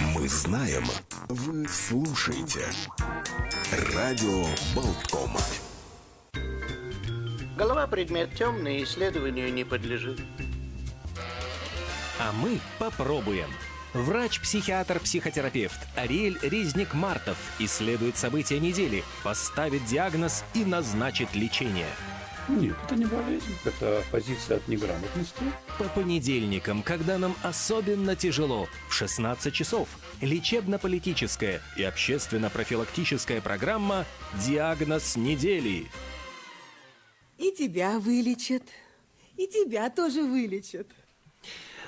Мы знаем, вы слушаете. Радио Болтком. Голова предмет темный, исследованию не подлежит. А мы попробуем. Врач-психиатр-психотерапевт Ариэль Резник-Мартов исследует события недели, поставит диагноз и назначит лечение. Нет, это не болезнь, это позиция от неграмотности. По понедельникам, когда нам особенно тяжело, в 16 часов, лечебно-политическая и общественно-профилактическая программа «Диагноз недели». И тебя вылечат, и тебя тоже вылечат.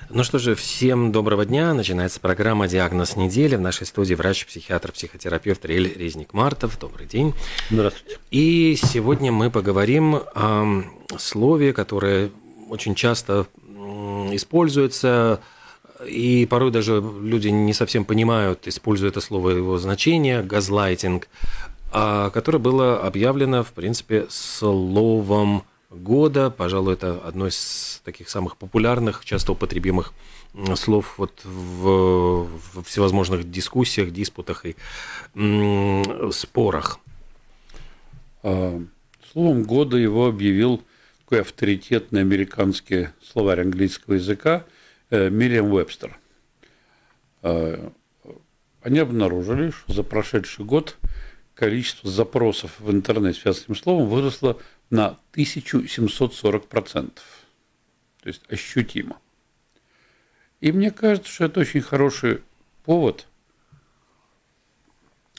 Ну что же, всем доброго дня. Начинается программа «Диагноз недели». В нашей студии врач-психиатр, психотерапевт Рель Резник-Мартов. Добрый день. Здравствуйте. И сегодня мы поговорим о слове, которое очень часто используется, и порой даже люди не совсем понимают, используя это слово, его значение, газлайтинг, а которое было объявлено, в принципе, словом года. Пожалуй, это одно из таких самых популярных, часто употребимых слов вот в, в всевозможных дискуссиях, диспутах и спорах. А, словом года его объявил такой авторитетный американский словарь английского языка э, Мириам Вебстер. А, они обнаружили, что за прошедший год количество запросов в интернет с этим словом выросло на 1740%. То есть ощутимо. И мне кажется, что это очень хороший повод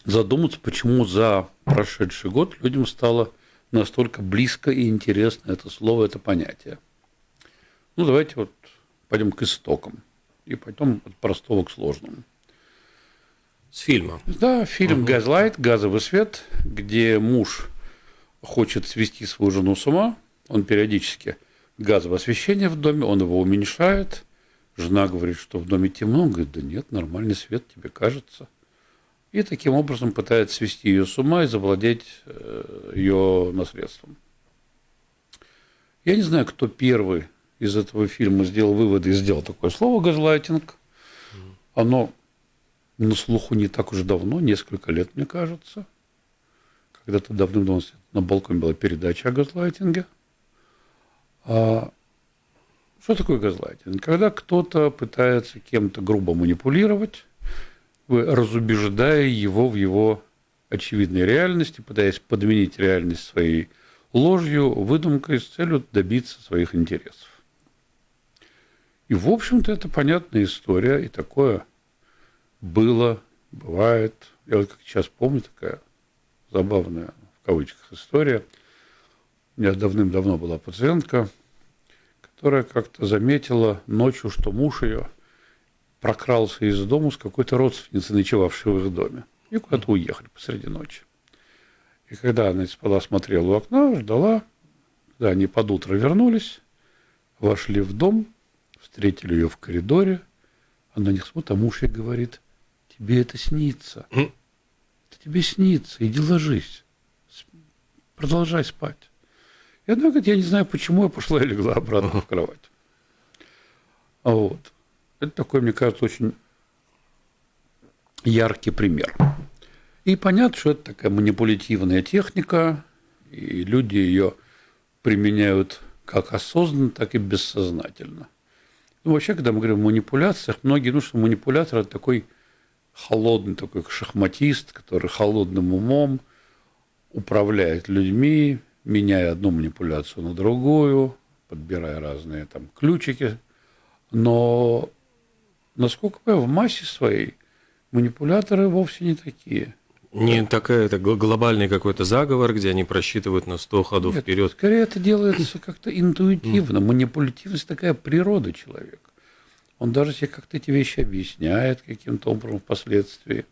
задуматься, почему за прошедший год людям стало настолько близко и интересно это слово, это понятие. Ну, давайте вот пойдем к истокам и пойдем от простого к сложному. С фильма. Да, фильм угу. «Газлайт», «Газовый свет», где муж хочет свести свою жену с ума, он периодически газовое освещение в доме, он его уменьшает, жена говорит, что в доме темно, он говорит, да нет, нормальный свет тебе кажется. И таким образом пытается свести ее с ума и завладеть э, ее наследством. Я не знаю, кто первый из этого фильма сделал выводы и сделал такое слово «газлайтинг». Оно на слуху не так уж давно, несколько лет, мне кажется. Когда-то давным-давно на балконе была передача о газлайтинге. А что такое газлайтинг? Когда кто-то пытается кем-то грубо манипулировать, разубеждая его в его очевидной реальности, пытаясь подменить реальность своей ложью, выдумкой с целью добиться своих интересов. И, в общем-то, это понятная история, и такое было, бывает. Я вот как сейчас помню, такая забавная в кавычках история. У меня давным-давно была пациентка, которая как-то заметила ночью, что муж ее прокрался из дома с какой-то родственницей, ночевавшей в их доме. И куда-то уехали посреди ночи. И когда она спала, смотрела в окно, ждала, когда они под утро вернулись, вошли в дом, встретили ее в коридоре, она не смотрит, а муж ей говорит, тебе это снится. Тебе снится, иди ложись продолжай спать. И она говорит, я не знаю, почему я пошла и легла обратно в кровать. А вот. Это такой, мне кажется, очень яркий пример. И понятно, что это такая манипулятивная техника, и люди ее применяют как осознанно, так и бессознательно. Ну, вообще, когда мы говорим о манипуляциях, многие думают, что манипулятор – это такой холодный, такой шахматист, который холодным умом – управляет людьми, меняя одну манипуляцию на другую, подбирая разные там ключики. Но, насколько я в массе своей, манипуляторы вовсе не такие. Не такая, это глобальный какой-то заговор, где они просчитывают на 100 ходов Нет, вперед. Скорее это делается как-то интуитивно. Манипулятивность такая природа человека. Он даже себе как-то эти вещи объясняет каким-то образом впоследствии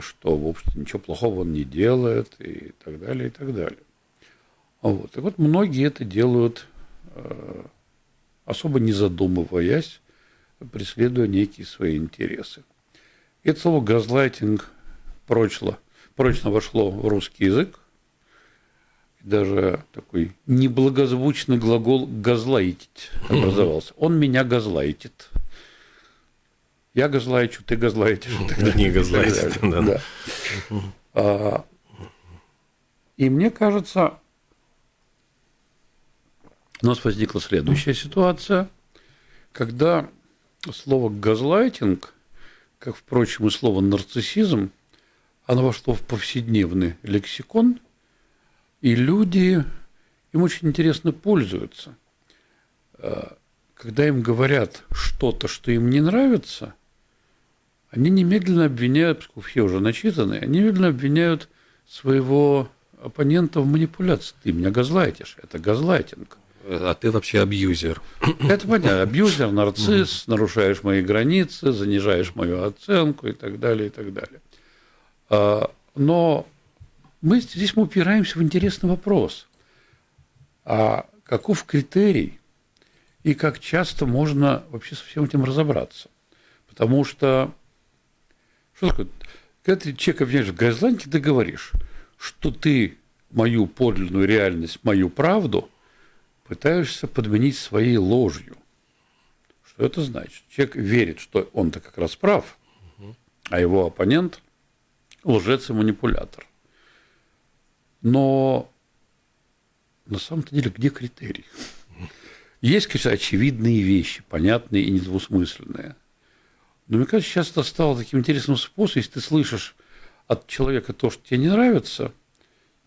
что, в общем-то, ничего плохого он не делает и так далее, и так далее. Вот. И вот многие это делают, э, особо не задумываясь, преследуя некие свои интересы. Это слово «газлайтинг» прочно, прочно вошло в русский язык. Даже такой неблагозвучный глагол «газлайтить» образовался. Он меня газлайтит. я газлайчу, ты газлайтишь. далее. да. Да. А, И мне кажется, у нас возникла следующая ситуация, когда слово газлайтинг, как, впрочем, и слово нарциссизм, оно вошло в повседневный лексикон, и люди им очень интересно пользуются. А, Когда им говорят что-то, что им не нравится, они немедленно обвиняют, поскольку все уже начитаны, они немедленно обвиняют своего оппонента в манипуляции. Ты меня газлайтишь, это газлайтинг. А ты вообще абьюзер. Это понятно. Абьюзер, нарцисс, нарушаешь мои границы, занижаешь мою оценку и так далее, и так далее. А, Но мы здесь мы упираемся в интересный вопрос. А каков критерий и как часто можно вообще со всем этим разобраться? Потому что, что такое, когда ты человека обвиняешь в газланте, ты говоришь, что ты мою подлинную реальность, мою правду пытаешься подменить своей ложью. Что это значит? Человек верит, что он-то как раз прав, а его оппонент – лжец и манипулятор. Но на самом-то деле где критерий? Есть, конечно, очевидные вещи, понятные и недвусмысленные. Но мне кажется, сейчас это стало таким интересным способом, если ты слышишь от человека то, что тебе не нравится,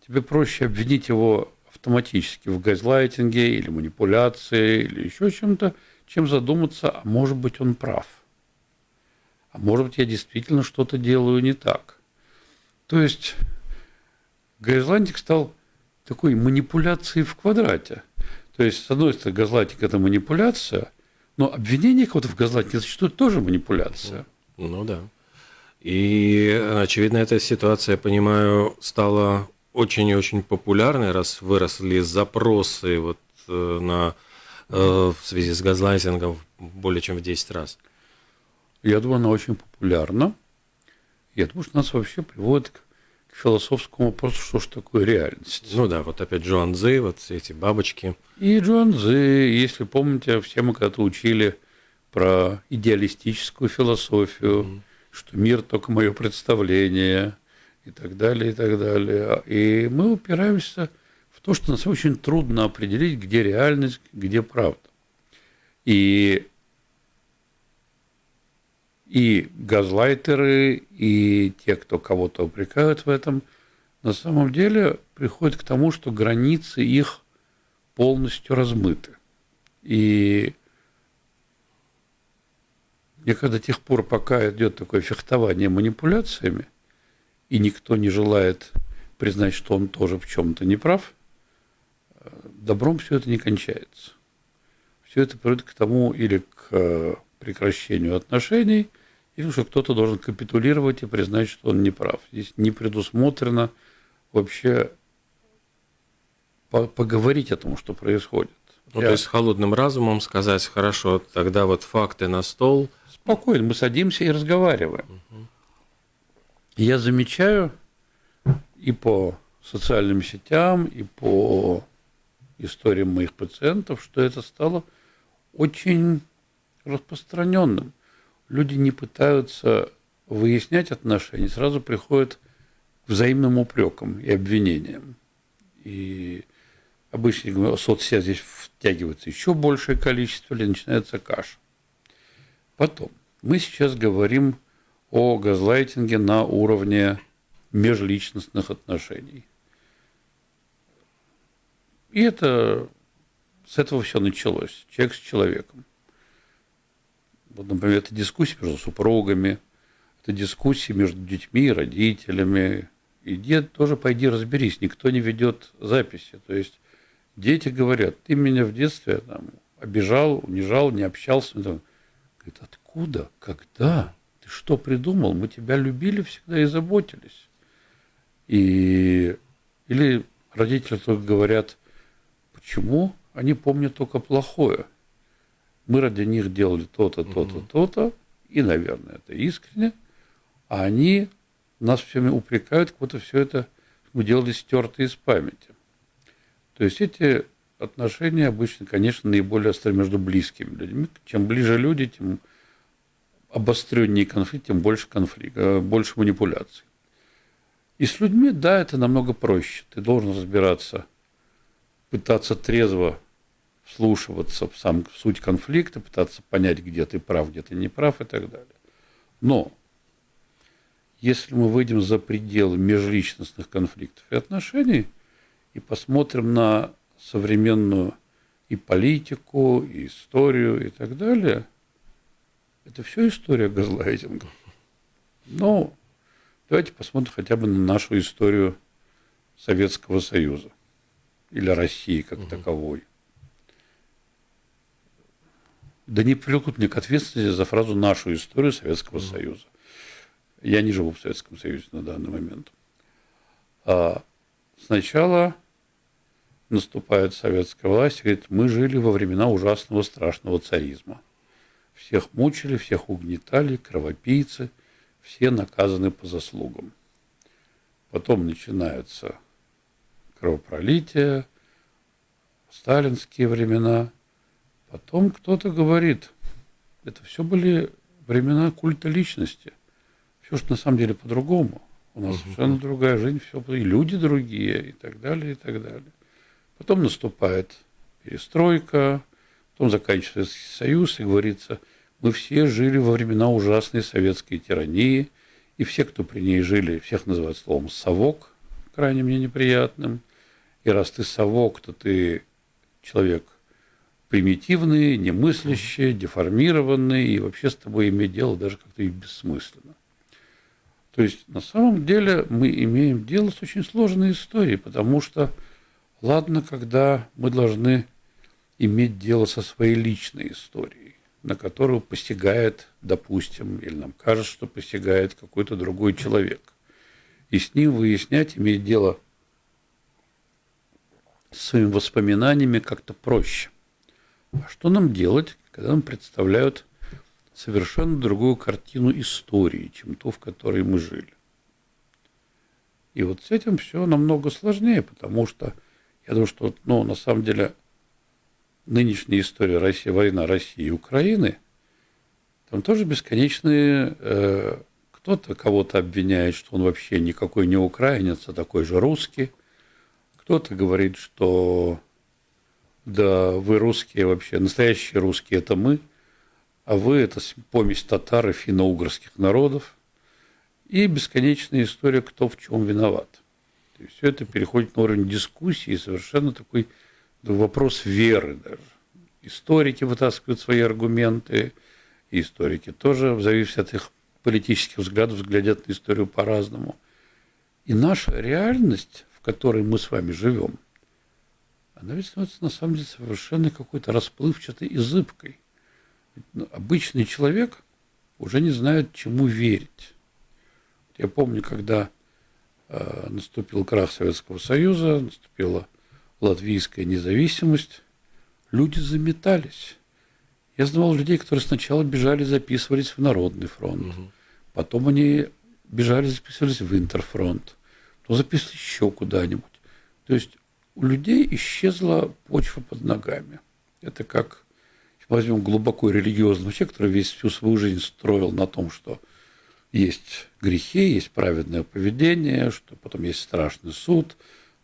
тебе проще обвинить его автоматически в газлайтинге или манипуляции или еще чем-то, чем задуматься, а может быть он прав. А может быть я действительно что-то делаю не так. То есть газлайтинг стал такой манипуляцией в квадрате. То есть, с одной стороны, газлайтинг – это манипуляция, но обвинение кого-то в газлайтинге зачастую тоже манипуляция. Ну да. И, очевидно, эта ситуация, я понимаю, стала очень и очень популярной, раз выросли запросы вот э, на, э, в связи с газлайтингом более чем в 10 раз. Я думаю, она очень популярна. Я думаю, что нас вообще приводит к, к философскому вопросу, что же такое реальность. Ну да, вот опять Джоан Цзы, вот эти бабочки. И Джон Цзы, если помните, все мы когда-то учили про идеалистическую философию, что мир только мое представление и так далее, и так далее. И мы упираемся в то, что нас очень трудно определить, где реальность, где правда. И и газлайтеры, и те, кто кого-то упрекают в этом, на самом деле приходят к тому, что границы их полностью размыты. И мне до тех пор, пока идет такое фехтование манипуляциями, и никто не желает признать, что он тоже в чем-то не прав, добром все это не кончается. Все это приводит к тому или к прекращению отношений, или что кто-то должен капитулировать и признать, что он не прав. Здесь не предусмотрено вообще поговорить о том, что происходит. Ну, Я... то есть холодным разумом сказать, хорошо, тогда вот факты на стол. Спокойно, мы садимся и разговариваем. Угу. Я замечаю и по социальным сетям, и по историям моих пациентов, что это стало очень распространенным. Люди не пытаются выяснять отношения, сразу приходят к взаимным упрекам и обвинениям. И обычно соцсеть здесь втягивается еще большее количество, или начинается каша. Потом, мы сейчас говорим о газлайтинге на уровне межличностных отношений. И это с этого все началось. Человек с человеком. Вот, например, это дискуссии между супругами, это дискуссии между детьми и родителями. И дед тоже пойди разберись, никто не ведет записи. То есть дети говорят, ты меня в детстве там, обижал, унижал, не общался. Говорит, откуда, когда, ты что придумал? Мы тебя любили всегда и заботились. И... Или родители только говорят, почему они помнят только плохое. Мы ради них делали то-то, то-то, то-то, и, наверное, это искренне, а они нас всеми упрекают, как будто все это мы делали стерто из памяти. То есть эти отношения обычно, конечно, наиболее остры между близкими людьми. Чем ближе люди, тем обостреннее конфликт, тем больше конфликта, больше манипуляций. И с людьми, да, это намного проще. Ты должен разбираться, пытаться трезво вслушиваться в сам в суть конфликта, пытаться понять, где ты прав, где ты не прав и так далее. Но если мы выйдем за пределы межличностных конфликтов и отношений и посмотрим на современную и политику, и историю и так далее, это все история газлайтинга. Но давайте посмотрим хотя бы на нашу историю Советского Союза или России как угу. таковой. Да не привлекут мне к ответственности за фразу «нашу историю Советского mm. Союза». Я не живу в Советском Союзе на данный момент. А сначала наступает советская власть и говорит, мы жили во времена ужасного страшного царизма. Всех мучили, всех угнетали, кровопийцы, все наказаны по заслугам. Потом начинается кровопролитие, сталинские времена – Потом кто-то говорит, это все были времена культа личности. Все что на самом деле по-другому. У нас угу. совершенно другая жизнь, все, и люди другие, и так далее, и так далее. Потом наступает перестройка, потом заканчивается Советский Союз, и говорится, мы все жили во времена ужасной советской тирании, и все, кто при ней жили, всех называют словом «совок», крайне мне неприятным. И раз ты совок, то ты человек примитивные, немыслящие, деформированные, и вообще с тобой иметь дело даже как-то и бессмысленно. То есть на самом деле мы имеем дело с очень сложной историей, потому что ладно, когда мы должны иметь дело со своей личной историей, на которую постигает, допустим, или нам кажется, что постигает какой-то другой человек. И с ним выяснять, иметь дело с своими воспоминаниями как-то проще. А что нам делать, когда нам представляют совершенно другую картину истории, чем ту, в которой мы жили? И вот с этим все намного сложнее, потому что я думаю, что ну, на самом деле нынешняя история России, война России и Украины, там тоже бесконечные, э, кто-то кого-то обвиняет, что он вообще никакой не украинец, а такой же русский, кто-то говорит, что да, вы русские вообще, настоящие русские – это мы, а вы – это помесь татар и финно-угорских народов. И бесконечная история, кто в чем виноват. Все это переходит на уровень дискуссии, совершенно такой вопрос веры даже. Историки вытаскивают свои аргументы, и историки тоже, в зависимости от их политических взглядов, взглядят на историю по-разному. И наша реальность, в которой мы с вами живем – она ведь становится на самом деле совершенно какой-то расплывчатой и зыбкой. Ну, обычный человек уже не знает, чему верить. Я помню, когда э, наступил крах Советского Союза, наступила латвийская независимость, люди заметались. Я знал людей, которые сначала бежали, записывались в Народный фронт, угу. потом они бежали, записывались в Интерфронт, то записывались еще куда-нибудь. То есть у людей исчезла почва под ногами. Это как, возьмем глубоко религиозного человека, который весь всю свою жизнь строил на том, что есть грехи, есть праведное поведение, что потом есть страшный суд,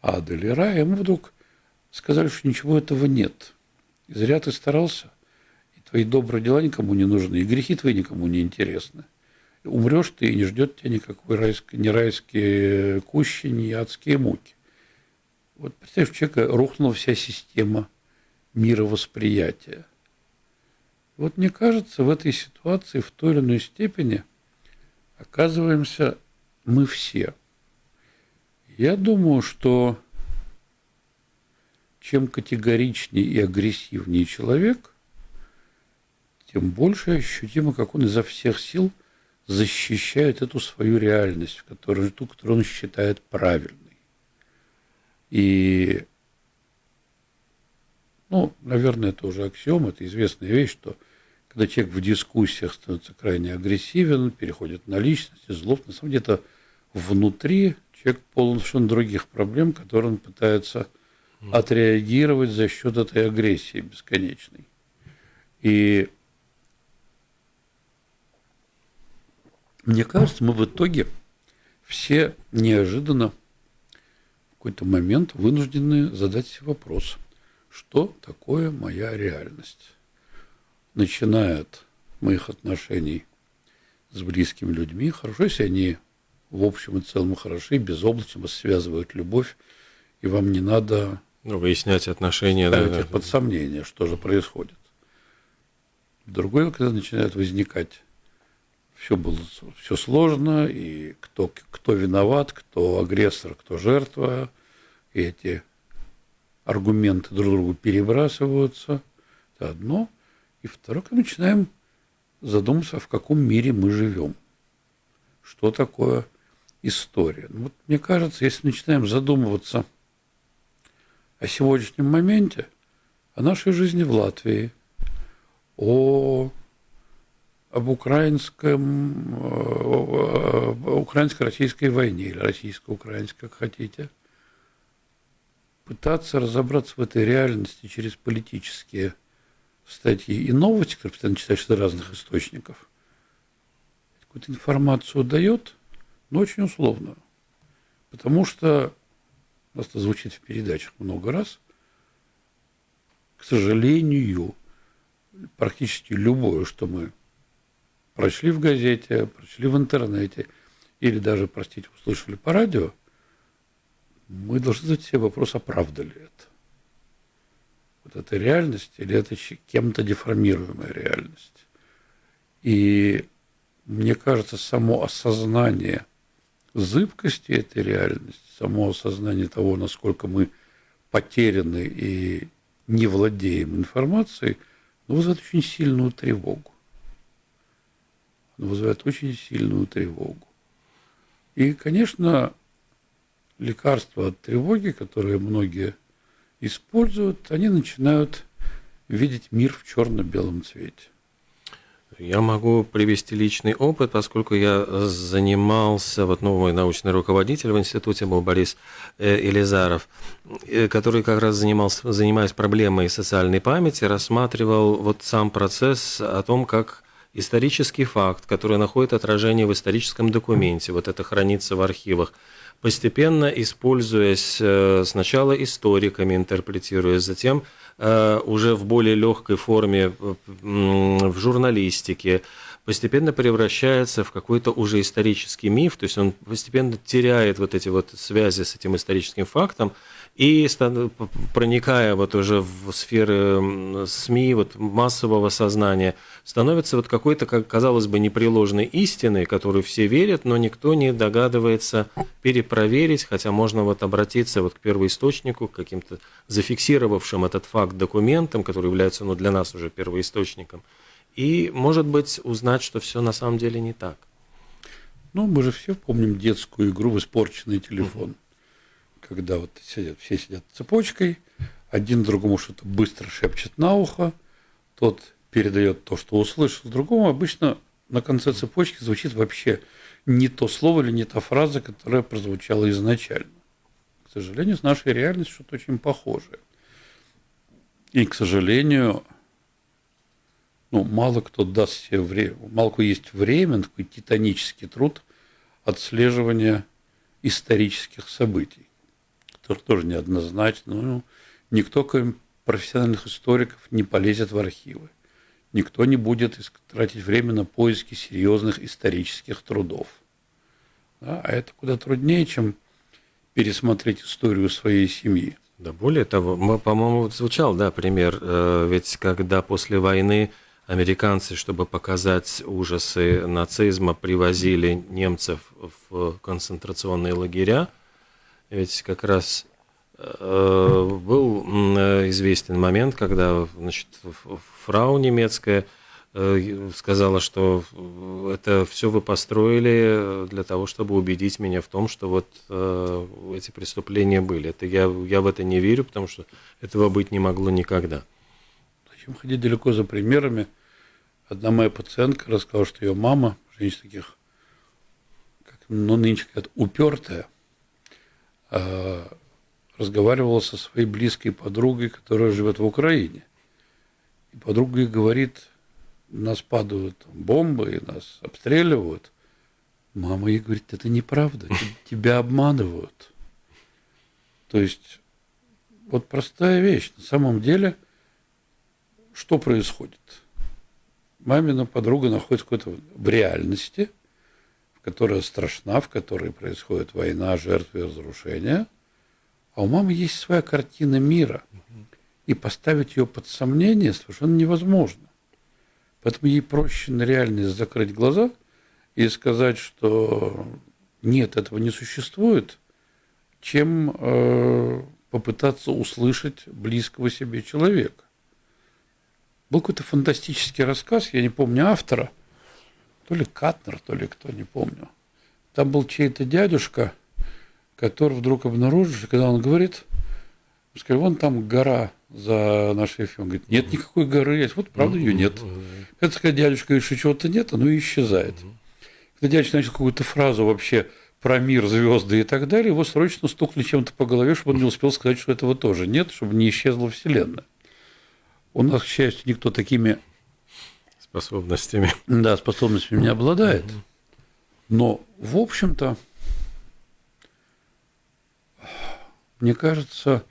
ад или рай, ему вдруг сказали, что ничего этого нет. И зря ты старался, и твои добрые дела никому не нужны, и грехи твои никому не интересны. Умрешь ты, и не ждет тебя никакой райской, ни райские кущи, ни адские муки. Вот представь, у человека рухнула вся система мировосприятия. Вот мне кажется, в этой ситуации в той или иной степени оказываемся мы все. Я думаю, что чем категоричнее и агрессивнее человек, тем больше ощутимо, как он изо всех сил защищает эту свою реальность, ту, которую он считает правильной. И, ну, наверное, это уже аксиом, это известная вещь, что когда человек в дискуссиях становится крайне агрессивен, переходит на личность, злоб, на самом деле это внутри человек полон совершенно других проблем, которые он пытается отреагировать за счет этой агрессии бесконечной. И Мне кажется, мы в итоге все неожиданно какой-то момент вынуждены задать вопрос, что такое моя реальность? Начиная от моих отношений с близкими людьми, хорошо, если они в общем и целом хороши, безоблачно вас связывают любовь, и вам не надо ну, выяснять отношения. Да, их под сомнение, что же происходит. Другое, когда начинает возникать все было все сложно, и кто, кто виноват, кто агрессор, кто жертва, и эти аргументы друг другу перебрасываются. Это одно. И второе, когда начинаем задуматься, в каком мире мы живем. Что такое история. Ну, вот мне кажется, если начинаем задумываться о сегодняшнем моменте, о нашей жизни в Латвии, о об украинском, э, украинско-российской войне или российско-украинской, как хотите, пытаться разобраться в этой реальности через политические статьи и новости, которые постоянно читаешь из разных источников, какую-то информацию дает, но очень условную. Потому что, у нас это звучит в передачах много раз, к сожалению, практически любое, что мы прочли в газете, прочли в интернете или даже, простите, услышали по радио, мы должны задать себе вопрос, а правда ли это? Вот это реальность или это кем-то деформируемая реальность? И мне кажется, само осознание зыбкости этой реальности, само осознание того, насколько мы потеряны и не владеем информацией, ну, вызывает очень сильную тревогу вызывает очень сильную тревогу. И, конечно, лекарства от тревоги, которые многие используют, они начинают видеть мир в черно-белом цвете. Я могу привести личный опыт, поскольку я занимался, вот новый научный руководитель в институте был Борис э, Елизаров, э, который как раз занимался, занимаясь проблемой социальной памяти, рассматривал вот сам процесс о том, как исторический факт, который находит отражение в историческом документе, вот это хранится в архивах, постепенно используясь э, сначала историками, интерпретируя, затем э, уже в более легкой форме в журналистике, постепенно превращается в какой-то уже исторический миф, то есть он постепенно теряет вот эти вот связи с этим историческим фактом, и проникая вот уже в сферы СМИ, вот массового сознания, становится вот какой-то, как казалось бы, непреложной истиной, которую все верят, но никто не догадывается перепроверить, хотя можно вот обратиться вот к первоисточнику, к каким-то зафиксировавшим этот факт документам, который является ну, для нас уже первоисточником, и, может быть, узнать, что все на самом деле не так. Ну, мы же все помним детскую игру в испорченный телефон когда вот сидят, все сидят цепочкой, один другому что-то быстро шепчет на ухо, тот передает то, что услышал другому, обычно на конце цепочки звучит вообще не то слово или не та фраза, которая прозвучала изначально. К сожалению, с нашей реальностью что-то очень похожее. И, к сожалению, ну, мало кто даст себе время, мало кто есть время, такой титанический труд отслеживания исторических событий тоже, тоже неоднозначно. Ну, никто, кроме профессиональных историков, не полезет в архивы. Никто не будет тратить время на поиски серьезных исторических трудов. Да? А это куда труднее, чем пересмотреть историю своей семьи. Да более того, по-моему, звучал, да, пример, э, ведь когда после войны американцы, чтобы показать ужасы нацизма, привозили немцев в концентрационные лагеря, ведь как раз э, был известен момент, когда значит, фрау немецкая э, сказала, что это все вы построили для того, чтобы убедить меня в том, что вот э, эти преступления были. Это я, я в это не верю, потому что этого быть не могло никогда. Зачем ходить далеко за примерами? Одна моя пациентка рассказала, что ее мама, женщина таких, как, ну, нынче говорят, упертая, Э, разговаривала со своей близкой подругой, которая живет в Украине. И подруга говорит, нас падают бомбы, нас обстреливают, Мама ей говорит, это неправда, тебя обманывают. То есть, вот простая вещь. На самом деле, что происходит? Мамина подруга находится в реальности, которая страшна, в которой происходит война, жертвы, разрушения. А у мамы есть своя картина мира. И поставить ее под сомнение совершенно невозможно. Поэтому ей проще на реальность закрыть глаза – и сказать, что нет, этого не существует, чем э, попытаться услышать близкого себе человека. Был какой-то фантастический рассказ, я не помню автора, то ли Катнер, то ли кто, не помню. Там был чей-то дядюшка, который вдруг обнаружил, когда он говорит, сказал, вон там гора за нашей эфиром. Он говорит, нет никакой горы, есть. вот правда ее нет. Это сказать, дядюшка говорит, что чего-то нет, оно исчезает. Когда дядя начал какую-то фразу вообще про мир, звезды и так далее, его срочно стукнули чем-то по голове, чтобы он не успел сказать, что этого тоже нет, чтобы не исчезла Вселенная. У нас, к счастью, никто такими способностями. Да, способностями не обладает. Но, в общем-то, мне кажется,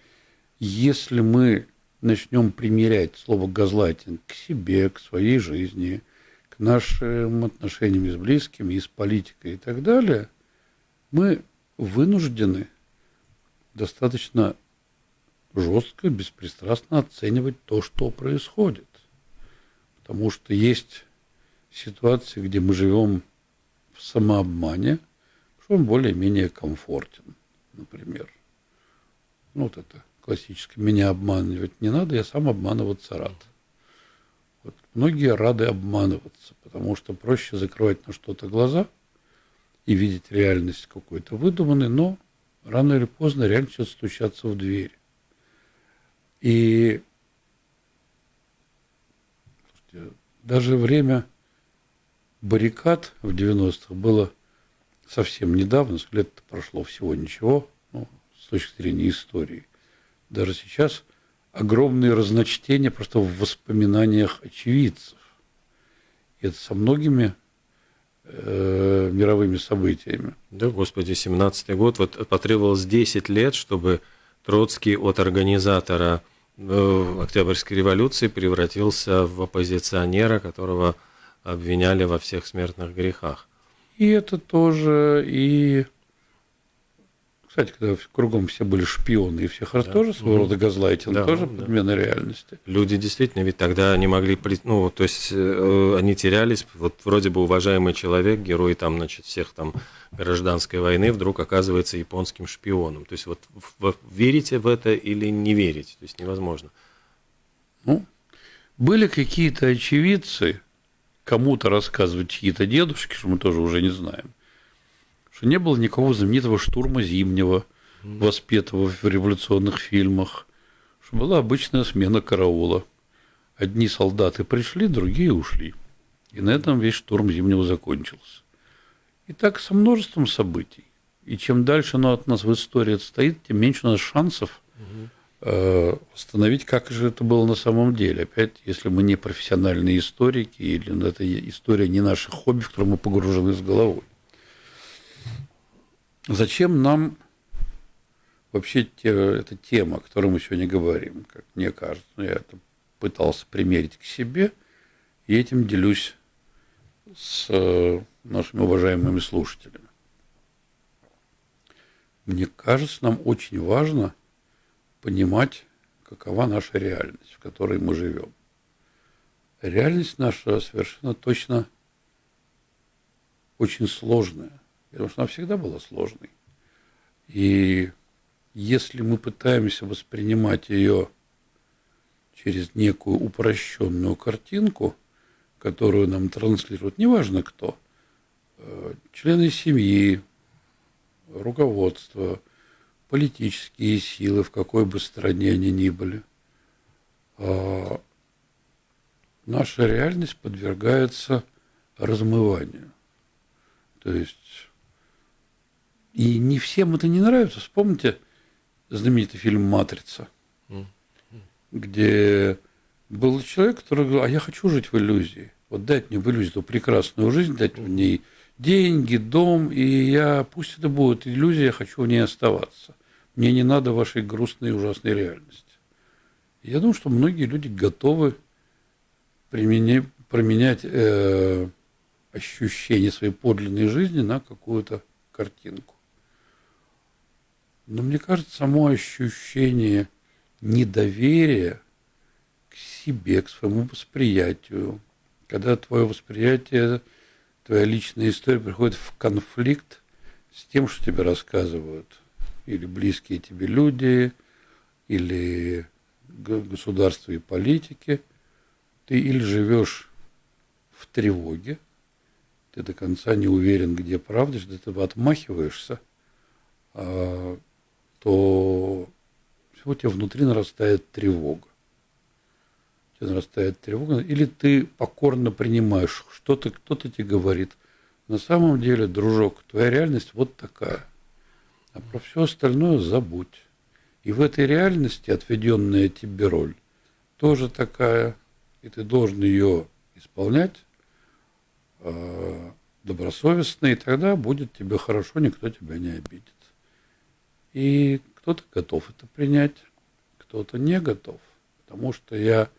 если мы начнем примерять слово газлайтинг к себе, к своей жизни – к нашим отношениям с близкими, и с политикой и так далее, мы вынуждены достаточно жестко, беспристрастно оценивать то, что происходит. Потому что есть ситуации, где мы живем в самообмане, что он более-менее комфортен, например. Ну, вот это классическое. Меня обманывать не надо, я сам обманываться рад. Вот многие рады обманываться, потому что проще закрывать на что-то глаза и видеть реальность какой-то выдуманной, но рано или поздно реально начнет стучаться в дверь. И даже время баррикад в 90-х было совсем недавно, лет прошло всего ничего, ну, с точки зрения истории. Даже сейчас огромные разночтения просто в воспоминаниях очевидцев. И это со многими э, мировыми событиями. Да, господи, 17-й год. Вот потребовалось 10 лет, чтобы Троцкий от организатора Октябрьской революции превратился в оппозиционера, которого обвиняли во всех смертных грехах. И это тоже, и кстати, когда кругом все были шпионы, и всех раз да. тоже своего рода газлайтинг, да, тоже да. подмена реальности. Люди действительно, ведь тогда не могли, ну, то есть э, они терялись, вот вроде бы уважаемый человек, герой там, значит, всех там гражданской войны, вдруг оказывается японским шпионом. То есть вот в, верите в это или не верите, то есть невозможно. Ну, были какие-то очевидцы, кому-то рассказывать чьи-то дедушки, что мы тоже уже не знаем – что не было никакого знаменитого штурма Зимнего, воспетого в революционных фильмах, что была обычная смена караула. Одни солдаты пришли, другие ушли. И на этом весь штурм Зимнего закончился. И так со множеством событий. И чем дальше оно от нас в истории отстоит, тем меньше у нас шансов э, восстановить, как же это было на самом деле. Опять, если мы не профессиональные историки, или это история не наших хобби, в которые мы погружены с головой. Зачем нам вообще те, эта тема, о которой мы сегодня говорим, как мне кажется, я это пытался примерить к себе, и этим делюсь с э, нашими уважаемыми слушателями. Мне кажется, нам очень важно понимать, какова наша реальность, в которой мы живем. Реальность наша совершенно точно очень сложная потому что она всегда была сложной. И если мы пытаемся воспринимать ее через некую упрощенную картинку, которую нам транслируют, неважно кто, э, члены семьи, руководство, политические силы, в какой бы стране они ни были, а наша реальность подвергается размыванию. То есть и не всем это не нравится. Вспомните знаменитый фильм «Матрица», где был человек, который говорил, а я хочу жить в иллюзии. Вот дать мне в иллюзию эту прекрасную жизнь, дать в ней деньги, дом, и я, пусть это будет иллюзия, я хочу в ней оставаться. Мне не надо вашей грустной и ужасной реальности. Я думаю, что многие люди готовы применять, променять э, ощущение своей подлинной жизни на какую-то картинку. Но мне кажется, само ощущение недоверия к себе, к своему восприятию, когда твое восприятие, твоя личная история приходит в конфликт с тем, что тебе рассказывают, или близкие тебе люди, или государства и политики, ты или живешь в тревоге, ты до конца не уверен, где правда, что ты отмахиваешься, а, то все у тебя внутри нарастает тревога. У тебя нарастает тревога, или ты покорно принимаешь, что-то кто-то тебе говорит. На самом деле, дружок, твоя реальность вот такая. А про все остальное забудь. И в этой реальности отведенная тебе роль тоже такая, и ты должен ее исполнять э, добросовестно, и тогда будет тебе хорошо, никто тебя не обидит. И кто-то готов это принять, кто-то не готов. Потому что я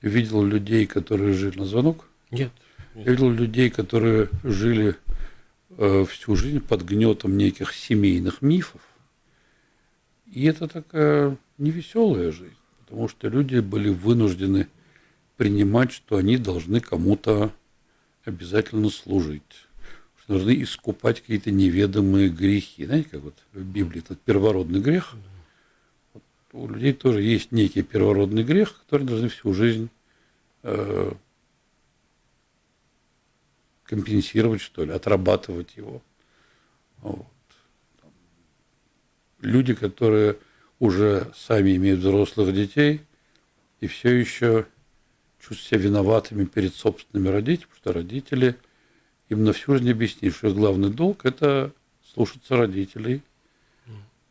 видел людей, которые жили на звонок. Нет. нет. Я видел людей, которые жили э, всю жизнь под гнетом неких семейных мифов и это такая невеселая жизнь, потому что люди были вынуждены принимать, что они должны кому-то обязательно служить, что должны искупать какие-то неведомые грехи. Знаете, как вот в Библии этот первородный грех. Вот у людей тоже есть некий первородный грех, который должны всю жизнь э, компенсировать, что ли, отрабатывать его. Вот люди, которые уже сами имеют взрослых детей и все еще чувствуют себя виноватыми перед собственными родителями, потому что родители им на всю жизнь объяснили, что главный долг – это слушаться родителей,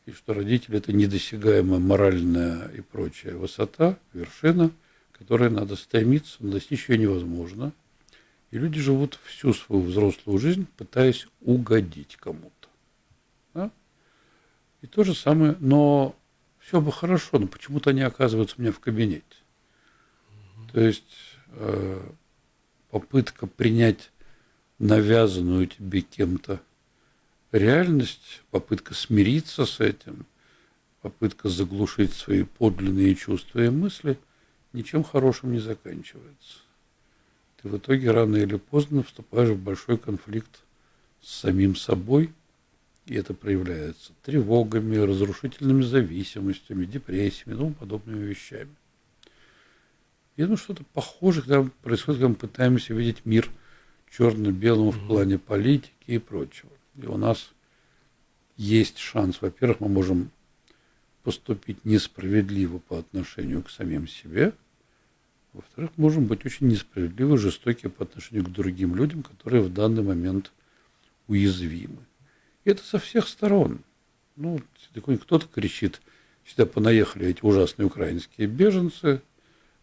и что родители – это недосягаемая моральная и прочая высота, вершина, которой надо стремиться, но достичь ее невозможно. И люди живут всю свою взрослую жизнь, пытаясь угодить кому-то. И то же самое, но все бы хорошо, но почему-то они оказываются у меня в кабинете. То есть э, попытка принять навязанную тебе кем-то реальность, попытка смириться с этим, попытка заглушить свои подлинные чувства и мысли, ничем хорошим не заканчивается. Ты в итоге рано или поздно вступаешь в большой конфликт с самим собой – и это проявляется тревогами, разрушительными зависимостями, депрессиями и тому подобными вещами. Я думаю, что-то похожее когда происходит, когда мы пытаемся видеть мир черно-белым в плане политики и прочего. И у нас есть шанс, во-первых, мы можем поступить несправедливо по отношению к самим себе, во-вторых, можем быть очень несправедливы, жестоки по отношению к другим людям, которые в данный момент уязвимы. И это со всех сторон. Ну, кто-то кричит, сюда понаехали эти ужасные украинские беженцы,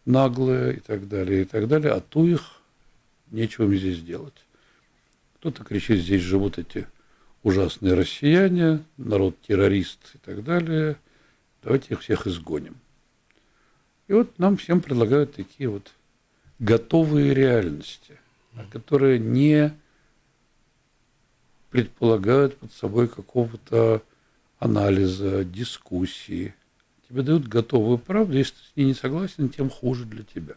наглые и так далее, и так далее, а ту их нечего им здесь делать. Кто-то кричит, здесь живут эти ужасные россияне, народ-террорист и так далее, давайте их всех изгоним. И вот нам всем предлагают такие вот готовые реальности, которые не предполагают под собой какого-то анализа, дискуссии. Тебе дают готовую правду, если ты с ней не согласен, тем хуже для тебя.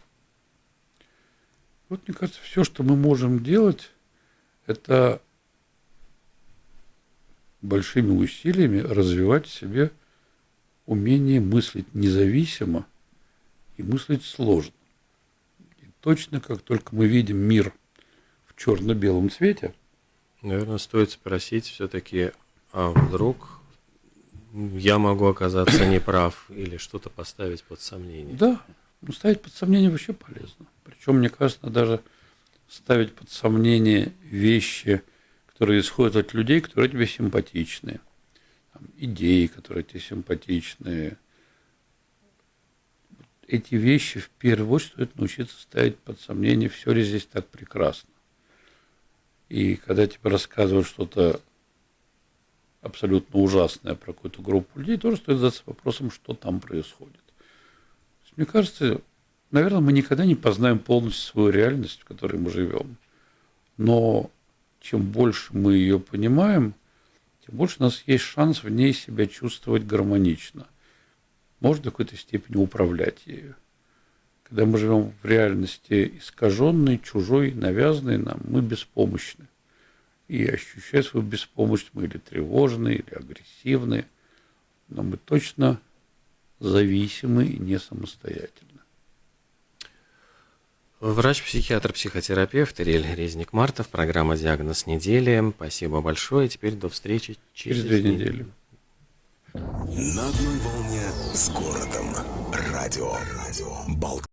Вот, мне кажется, все, что мы можем делать, это большими усилиями развивать в себе умение мыслить независимо и мыслить сложно. И точно как только мы видим мир в черно-белом цвете – Наверное, стоит спросить все-таки, а вдруг я могу оказаться неправ или что-то поставить под сомнение? Да, ну, ставить под сомнение вообще полезно. Причем, мне кажется, даже ставить под сомнение вещи, которые исходят от людей, которые тебе симпатичны, там, идеи, которые тебе симпатичны. Эти вещи в первую очередь стоит научиться ставить под сомнение, все ли здесь так прекрасно. И когда тебе рассказывают что-то абсолютно ужасное про какую-то группу людей, тоже стоит задаться вопросом, что там происходит. Мне кажется, наверное, мы никогда не познаем полностью свою реальность, в которой мы живем. Но чем больше мы ее понимаем, тем больше у нас есть шанс в ней себя чувствовать гармонично. Может, до какой-то степени управлять ею. Когда мы живем в реальности искаженной, чужой, навязанной нам, мы беспомощны. И ощущая свою беспомощность, мы или тревожны, или агрессивны, но мы точно зависимы и не самостоятельны. Врач-психиатр, психотерапевт Ириэль Резник-Мартов, программа «Диагноз недели». Спасибо большое. Теперь до встречи через, Через две недели. На одной волне с городом. Радио. Радио. Балт.